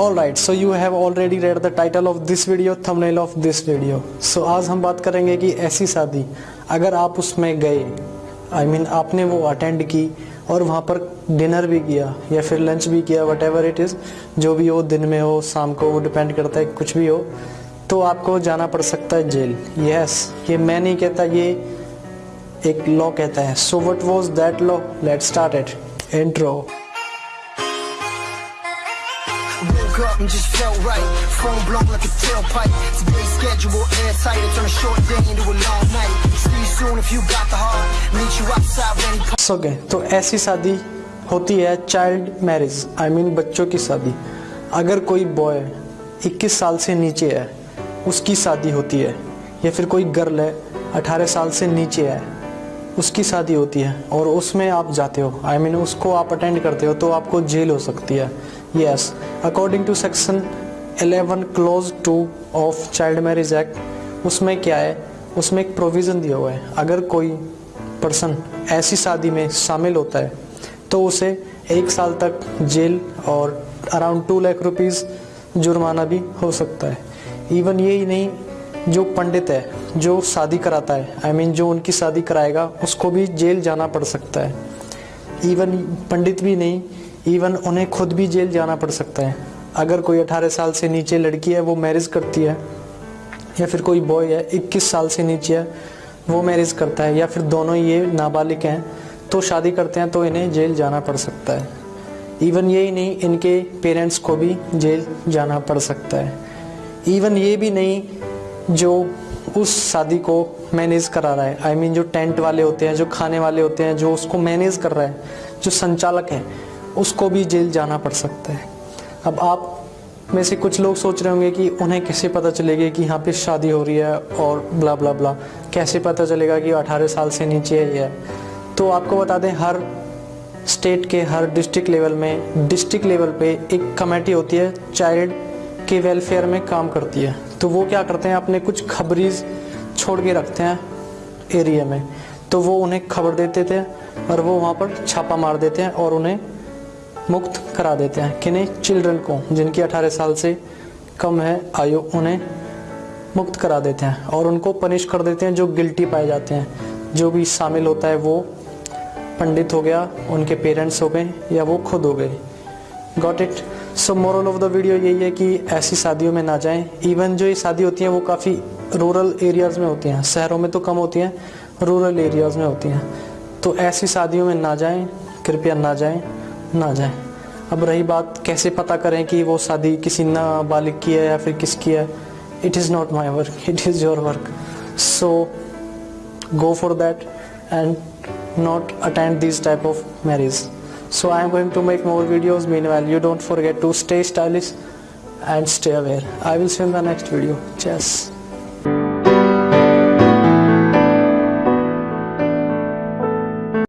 Alright, so you have already read the title of this video, thumbnail of this video. So आज हम बात करेंगे कि ऐसी शादी अगर आप उसमें गए आई I मीन mean, आपने वो अटेंड की और वहाँ पर डिनर भी किया या फिर लंच भी किया वट एवर इट इज़ जो भी हो दिन में हो शाम को वो डिपेंड करता है कुछ भी हो तो आपको जाना पड़ सकता है जेल यस yes, ये मैं नहीं कहता ये एक लॉ कहता है. So what was that law let start it intro up and just felt right. Phone blown like a tailpipe. Today's schedule airtight. I turn a short day into a long night. See you soon if you got the heart. Meet you outside when he okay तो ऐसी शादी होती है child marriage I mean बच्चों की शादी अगर कोई बॉय 21 साल से नीचे है उसकी शादी होती है या फिर कोई गर्ल है 18 साल से नीचे है उसकी शादी होती है और उसमें आप जाते हो। आई I मीन mean, उसको आप अटेंड करते हो तो आपको जेल हो सकती है। Yes according to section 11 clause two of child marriage act उसमें क्या है? उसमें एक प्रोविज़न दिया हुआ है। अगर कोई पर्सन ऐसी शादी में शामिल होता है तो उसे एक साल तक जेल और अराउंड टू लाख रुपीज़ जुर्माना भी हो सकता है। इवन यही नहीं जो पंडित है जो शादी कराता है आई I मीन mean, जो उनकी शादी कराएगा उसको भी जेल जाना पड़ सकता है। इवन पंडित भी नहीं इवन उन्हें खुद भी जेल जाना पड़ सकता है। अगर कोई 18 साल से नीचे लड़की है वो मैरिज करती है या फिर कोई बॉय है 21 साल से नीचे है वो मैरिज करता है या फिर दोनों ये नाबालिग हैं तो शादी करते हैं तो इन्हें जेल जाना पड़ सकता है। इवन यही नहीं इनके पेरेंट्स को भी जेल जाना पड़ सकता है। इवन ये भी नहीं जो उस शादी को मैनेज करा रहा है। आई I मीन mean, जो टेंट वाले होते हैं जो खाने वाले होते हैं जो उसको मैनेज कर रहा है जो संचालक है उसको भी जेल जाना पड़ सकता है। अब आप में से कुछ लोग सोच रहे होंगे कि उन्हें कैसे पता चलेगा कि यहाँ पे शादी हो रही है और ब्ला ब्ला ब्ला कैसे पता चलेगा कि 18 साल से नीचे है ये? तो आपको बता दें हर स्टेट के हर डिस्ट्रिक्ट लेवल में डिस्ट्रिक्ट लेवल पे एक कमेटी होती है चाइल्ड के वेलफेयर में काम करती है। तो वो क्या करते हैं, अपने कुछ खबरीज छोड़ के रखते हैं एरिया में। तो वो उन्हें खबर देते थे और वो वहाँ पर छापा मार देते हैं और उन्हें मुक्त करा देते हैं। किन्हें चिल्ड्रन को, जिनकी 18 साल से कम है आयु, उन्हें मुक्त करा देते हैं और उनको पनिश कर देते हैं जो गिल्टी पाए जाते हैं। जो भी शामिल होता है वो पंडित हो गया, उनके पेरेंट्स हो गए या वो खुद हो गए। Got it so moral of the video यही है कि ऐसी शादियों में ना जाएँ। इवन जो ये शादी होती हैं, वो काफ़ी रूरल एरियाज़ में होती हैं। शहरों में तो कम होती हैं रूरल एरियाज़ में होती हैं। तो ऐसी शादियों में ना जाएँ, कृपया ना जाएँ ना जाएँ। अब रही बात, कैसे पता करें कि वो शादी किसी नाबालिग की है या फिर किसकी है? It is not my work it is your work so go for that and not attend this type of marriage so i am going to make more videos. Meanwhile you don't forget to stay stylish and stay aware. I will see you in the next video. Cheers